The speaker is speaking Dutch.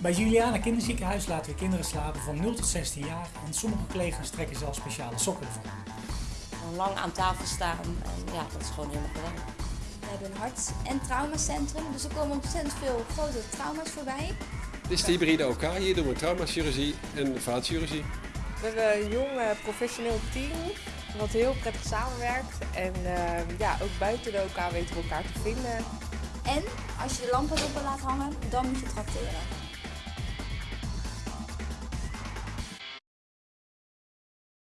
Bij Juliana Kinderziekenhuis laten we kinderen slapen van 0 tot 16 jaar en sommige collega's trekken zelfs speciale sokken ervan. Lang aan tafel staan en ja, dat is gewoon helemaal geweldig. We hebben een hart- en traumacentrum, dus er komen ontzettend veel grote trauma's voorbij. Dit is de hybride OK. Hier doen we traumachirurgie en vaatchirurgie. We hebben een jong eh, professioneel team wat heel prettig samenwerkt. En eh, ja, ook buiten de OK weten we elkaar te vinden. En als je de lampen op laten hangen, dan moet je trakteren.